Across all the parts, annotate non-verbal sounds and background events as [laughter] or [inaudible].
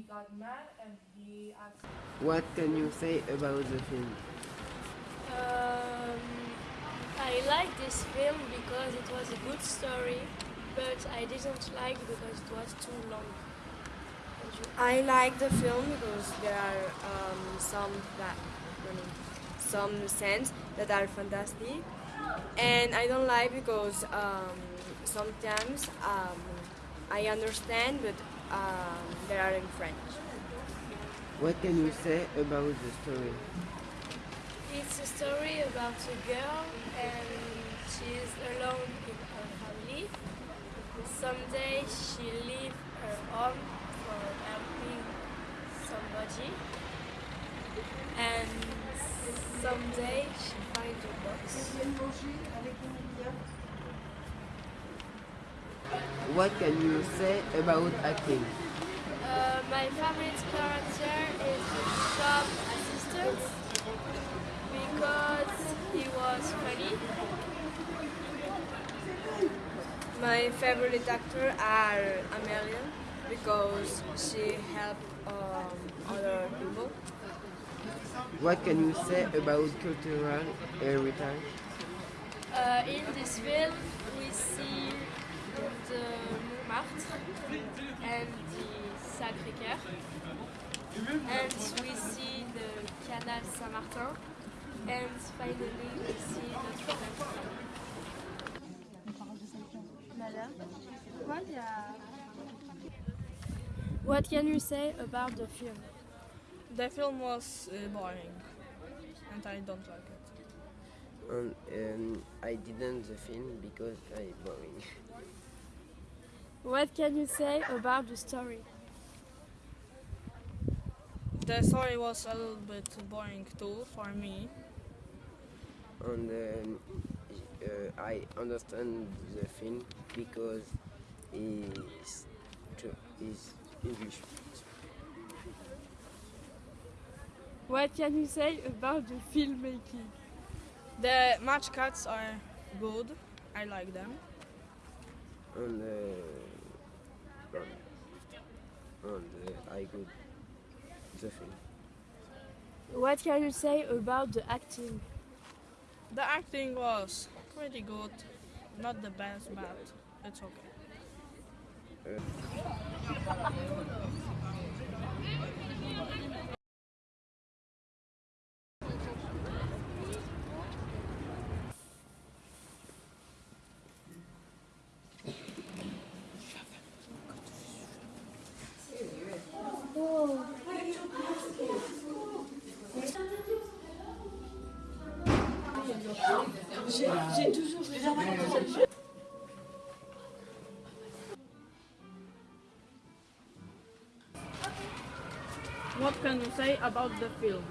he got mad and he asked. What can you say about the film? Um, I like this film because it was a good story, but I didn't like because it was too long. I like the film because there are um, some that some scenes that are fantastic, and I don't like because um, sometimes um, I understand, but um, they are in French. What can you say about the story? It's a story about a girl and she's alone in her family. Someday she leaves her home for helping somebody. And someday she finds a box. What can you say about acting? Uh, my favorite character is the shop assistant because he was funny. My favorite actor are Amelia because she helped um, other people. What can you say about cultural heritage? Uh, in this film, we see the Montmartre and the Sacré-Cœur, and we see the Canal Saint-Martin, and finally we see Notre-Dame. What can you say about the film? The film was uh, boring, and I don't like it. And, um, I didn't the film because I boring. [laughs] What can you say about the story? The story was a little bit boring too for me. And um, uh, I understand the film because is is English. What can you say about the filmmaking? The match cuts are good. I like them. And uh, and, and uh, I good the film. What can you say about the acting? The acting was pretty good. Not the best, but it's okay. What can you say about the film?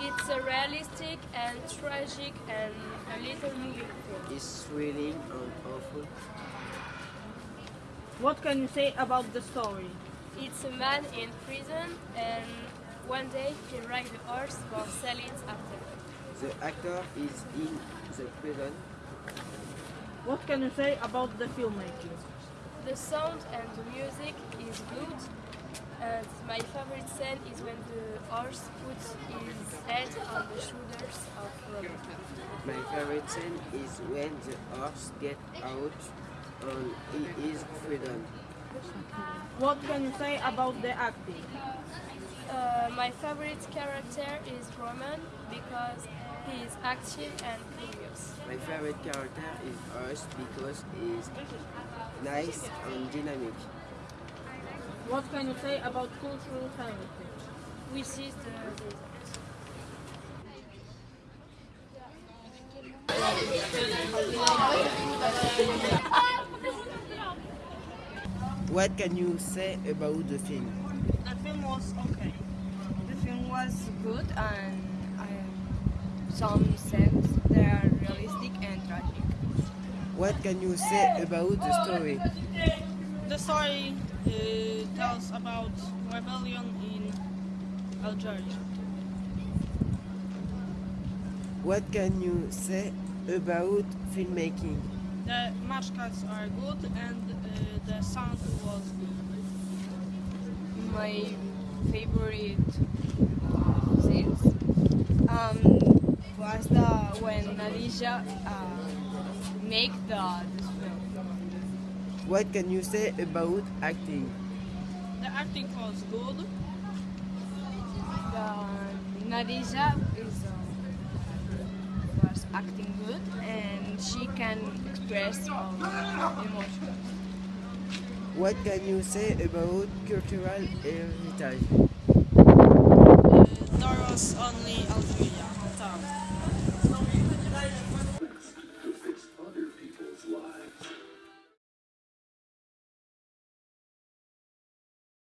It's a realistic and tragic and a little movie. It's thrilling and awful. What can you say about the story? It's a man in prison and one day he rides a horse for selling after. The actor is in the prison. What can you say about the filmmaking? The sound and the music is good. And my favorite scene is when the horse puts his head on the shoulders of Robert. My favorite scene is when the horse get out and he is freedom. What can you say about the acting? Uh, my favorite character is Roman because he is active and curious. My favorite character is Horse because he is nice and dynamic. What can you say about cultural heritage? We see the. What can you say about the film? The film was okay. The film was good and some scenes they are realistic and tragic. What can you say about the story? The story uh, tells about rebellion in Algeria. What can you say about filmmaking? The match cuts are good and uh, the sound was good. my favorite scenes um, was the when Alicia uh, make the this film. What can you say about acting? The acting was good. The Nadija is uh, was acting good and she can express uh, emotions. What can you say about cultural heritage? Uh, there was only Algeria on.